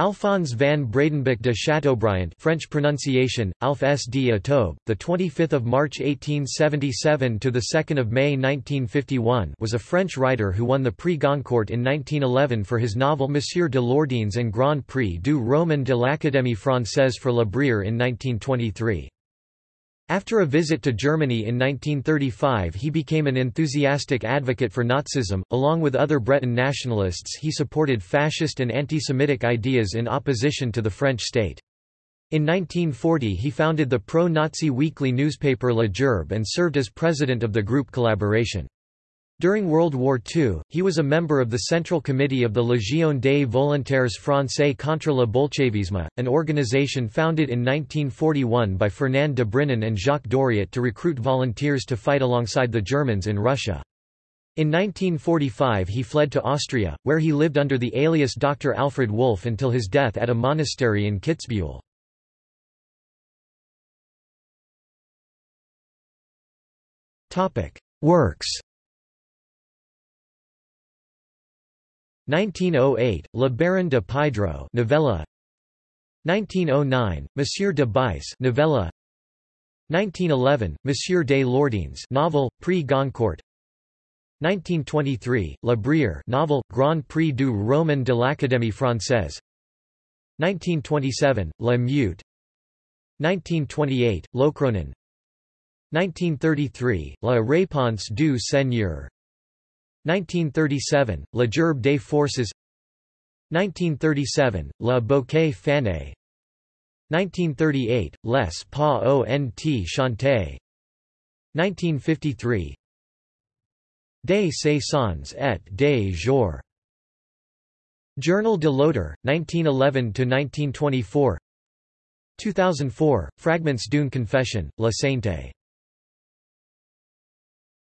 Alphonse van Bredenbeck de Châteaubriant French pronunciation Alph S. D. Atobe the 25th of March 1877 to the 2nd of May 1951 was a French writer who won the Prix Goncourt in 1911 for his novel Monsieur de Lourdines and Grand Prix du Roman de l'Académie française for La Brière in 1923 after a visit to Germany in 1935 he became an enthusiastic advocate for Nazism, along with other Breton nationalists he supported fascist and anti-Semitic ideas in opposition to the French state. In 1940 he founded the pro-Nazi weekly newspaper La Gerbe and served as president of the group Collaboration. During World War II, he was a member of the Central Committee of the Légion des Volontaires Français contre le Bolchevisme, an organization founded in 1941 by Fernand de Brinon and Jacques Doriot to recruit volunteers to fight alongside the Germans in Russia. In 1945 he fled to Austria, where he lived under the alias Dr. Alfred Wolff until his death at a monastery in Kitzbühel. Works 1908, Le Baron de Puydreau novella. 1909, Monsieur de Bice novella. 1911, Monsieur de Lourdines novel, Prix Goncourt. 1923, La Brière novel, Grand Prix du Roman de l'Académie française. 1927, La Meute. 1928, Locronan 1933, La Réponse du Seigneur 1937, La Gerbe des Forces 1937, La Bouquet Fané 1938, Les pas ont chanté 1953 Des saisons et des jours Journal de Loder, 1911–1924 2004, Fragments d'une confession, La Sainte